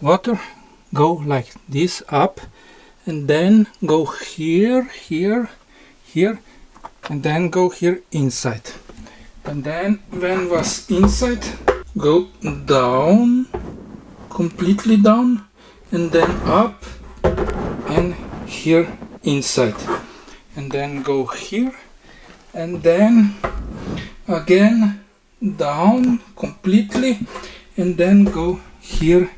Water go like this up and then go here here here and then go here inside. And then when was inside go down completely down and then up and here inside. And then go here and then again down completely and then go here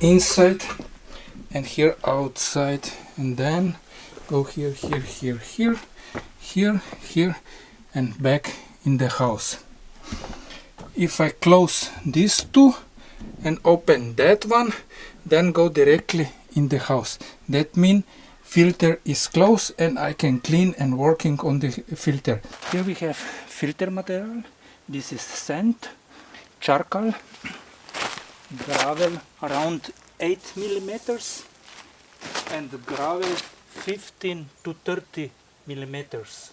inside and here outside and then go here here here here here here and back in the house. If I close these two and open that one then go directly in the house. That means filter is closed and I can clean and working on the filter. Here we have filter material. This is sand charcoal gravel around 8 millimeters and gravel 15 to 30 millimeters.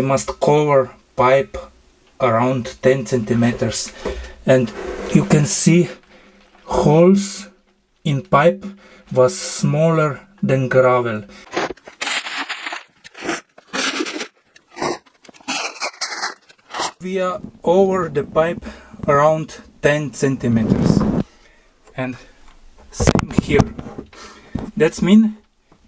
We must cover pipe around 10 centimeters and you can see holes in pipe was smaller than gravel. We are over the pipe around 10 centimeters and same here. That means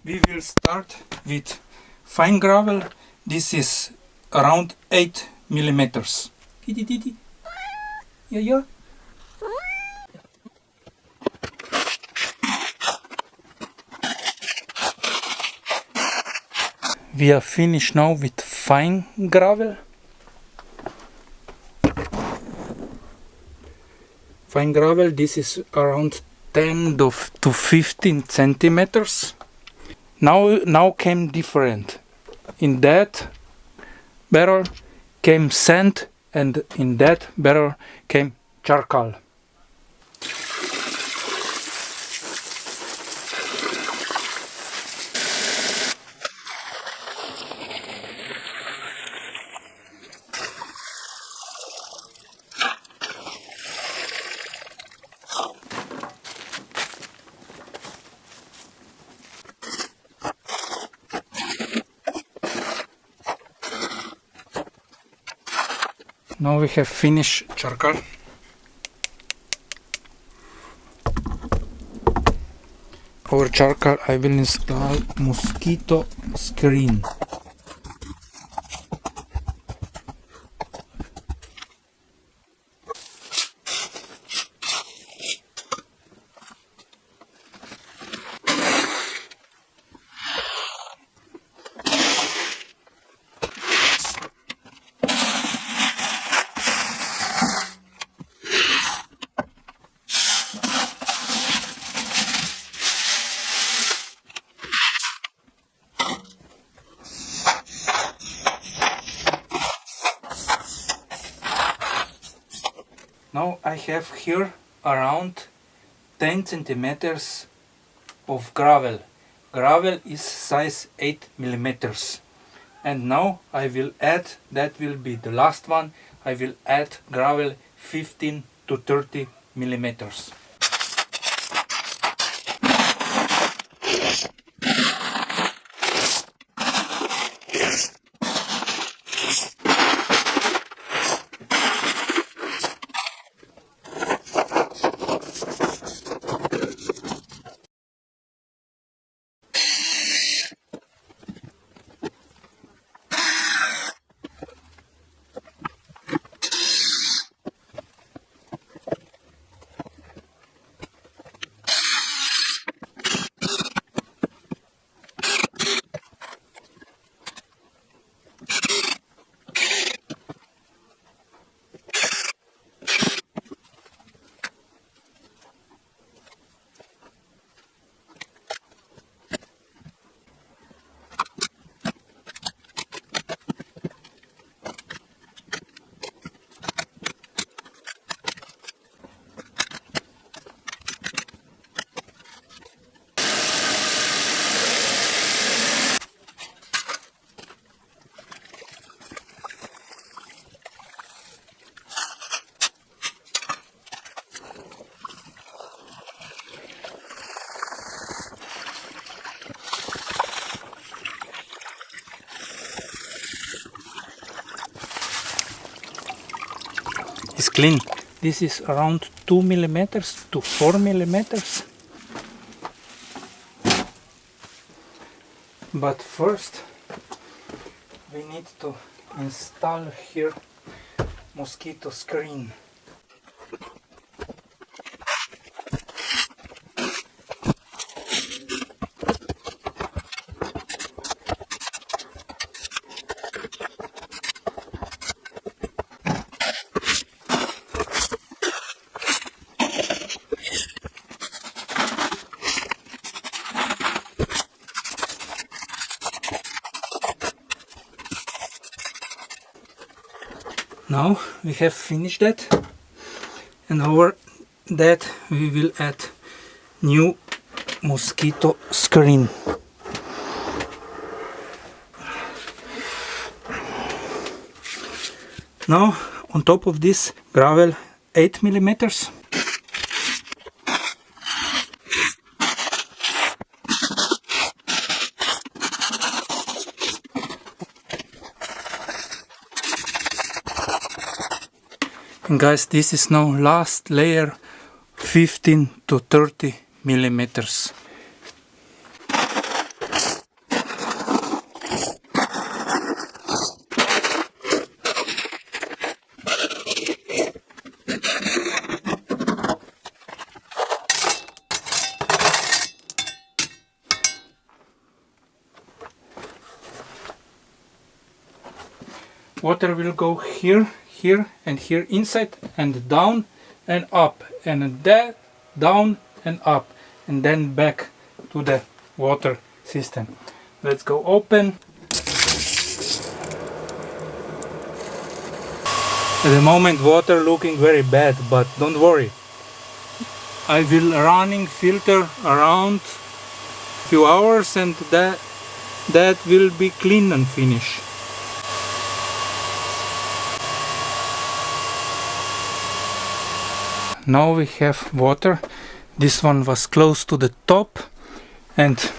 we will start with fine gravel. This is around 8 millimeters. Yeah, yeah. We are finished now with fine gravel. Fine gravel, this is around 10 to 15 centimeters. Now, now came different. In that barrel came sand and in that barrel came charcoal. Now we have finished charcoal. Over charcoal I will install mosquito screen. Now I have here around 10 centimeters of gravel. Gravel is size 8 millimeters. And now I will add, that will be the last one, I will add gravel 15 to 30 millimeters. Clean. This is around 2 millimeters to 4 millimeters. But first we need to install here mosquito screen. Now we have finished that. And over that we will add new mosquito screen. Now on top of this gravel 8 millimeters and guys this is now last layer 15 to 30 millimeters. Water will go here here and here inside and down and up and there down and up and then back to the water system. Let's go open. At the moment water looking very bad but don't worry. I will running filter around few hours and that that will be clean and finished now we have water. This one was close to the top and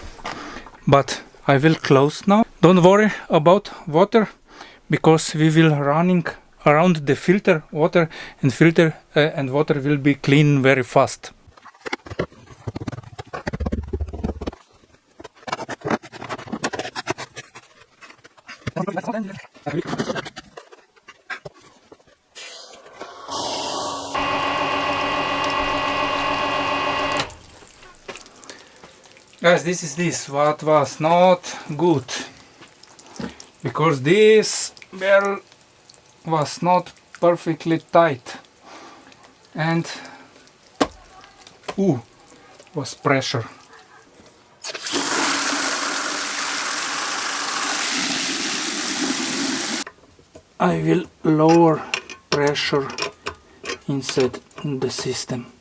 but I will close now. Don't worry about water because we will running around the filter water and filter uh, and water will be clean very fast guys this is this. What was not good? Because this barrel was not perfectly tight. And ooh was pressure. I will lower pressure inside the system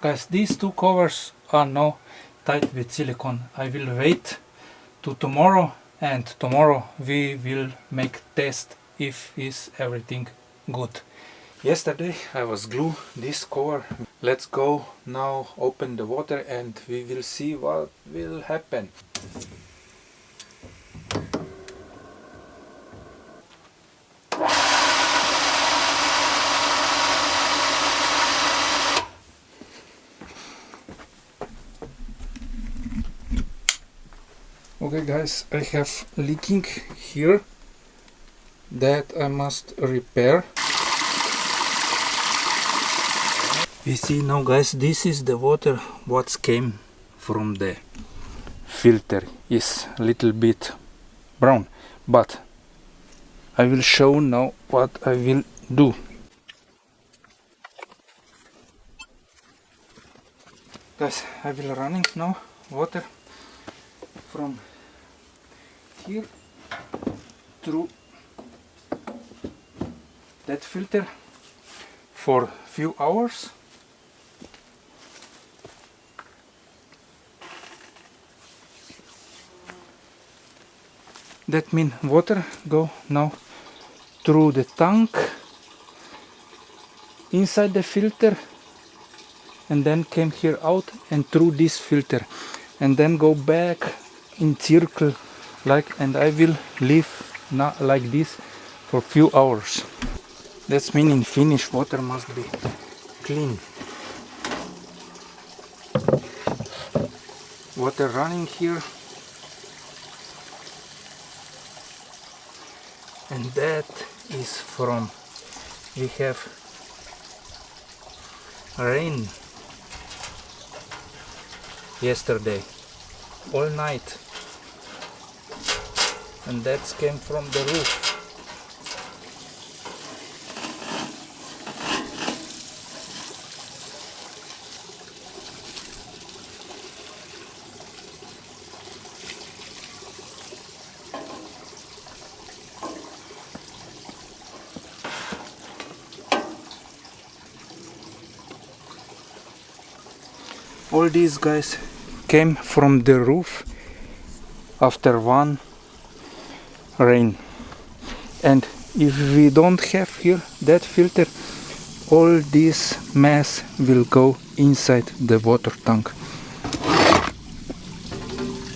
guys these two covers are now tied with silicone I will wait to tomorrow and tomorrow we will make test if is everything good. Yesterday I was glue this cover. Let's go now open the water and we will see what will happen guys I have leaking here that I must repair. We see now guys this is the water what came from the filter is a little bit brown but I will show now what I will do. Guys I will running now water from here through that filter for few hours. That means water go now through the tank inside the filter and then came here out and through this filter and then go back in circle like and I will leave not like this for few hours. That's meaning finish water must be clean. Water running here. And that is from we have rain yesterday all night and that came from the roof. All these guys came from the roof after one rain. And if we don't have here that filter all this mass will go inside the water tank.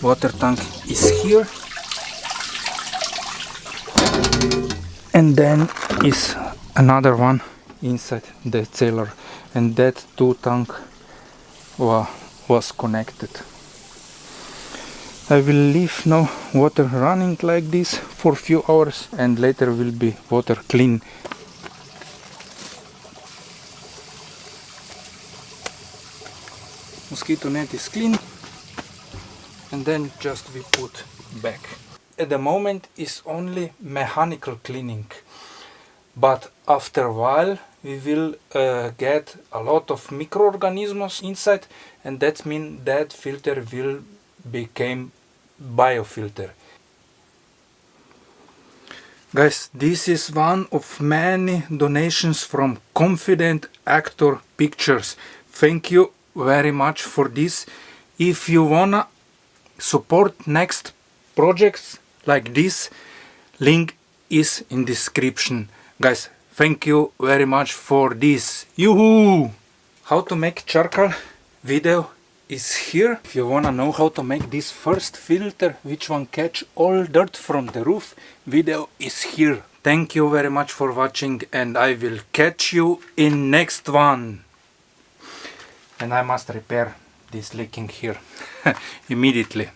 Water tank is here. And then is another one inside the cellar. And that two tank was connected. I will leave now water running like this for few hours and later will be water clean. Mosquito net is clean and then just we put back. At the moment is only mechanical cleaning but after a while we will uh, get a lot of microorganisms inside and that means that filter will become biofilter. Guys this is one of many donations from confident actor pictures. Thank you very much for this. If you wanna support next projects like this link is in description. Guys thank you very much for this. Yoo-hoo! how to make charcoal video is here. If you wanna know how to make this first filter which one catch all dirt from the roof video is here. Thank you very much for watching and i will catch you in next one. And i must repair this leaking here immediately